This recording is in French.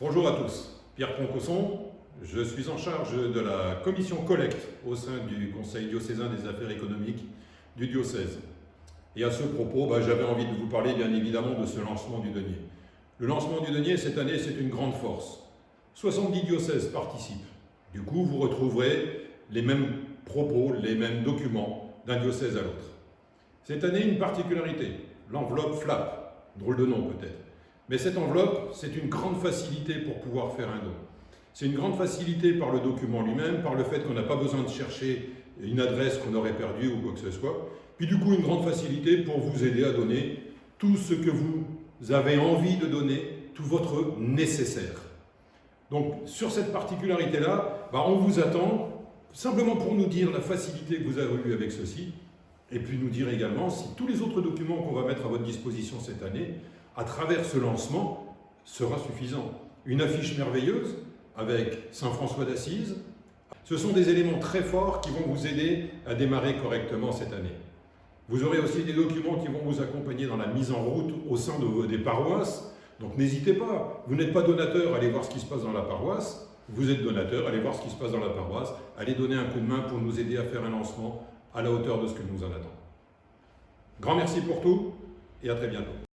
Bonjour à tous, Pierre Poncosson, je suis en charge de la commission collecte au sein du Conseil diocésain des affaires économiques du diocèse. Et à ce propos, bah, j'avais envie de vous parler bien évidemment de ce lancement du denier. Le lancement du denier cette année, c'est une grande force. 70 diocèses participent. Du coup, vous retrouverez les mêmes propos, les mêmes documents d'un diocèse à l'autre. Cette année, une particularité, l'enveloppe FLAP, drôle de nom peut-être. Mais cette enveloppe, c'est une grande facilité pour pouvoir faire un don. C'est une grande facilité par le document lui-même, par le fait qu'on n'a pas besoin de chercher une adresse qu'on aurait perdue ou quoi que ce soit. Puis du coup, une grande facilité pour vous aider à donner tout ce que vous avez envie de donner, tout votre nécessaire. Donc, sur cette particularité-là, bah, on vous attend simplement pour nous dire la facilité que vous avez eue avec ceci, et puis nous dire également si tous les autres documents qu'on va mettre à votre disposition cette année, à travers ce lancement, sera suffisant. Une affiche merveilleuse avec Saint François d'Assise, ce sont des éléments très forts qui vont vous aider à démarrer correctement cette année. Vous aurez aussi des documents qui vont vous accompagner dans la mise en route au sein de, des paroisses. Donc n'hésitez pas, vous n'êtes pas donateur, allez voir ce qui se passe dans la paroisse. Vous êtes donateur, allez voir ce qui se passe dans la paroisse. Allez donner un coup de main pour nous aider à faire un lancement à la hauteur de ce que nous en attendons. Grand merci pour tout et à très bientôt.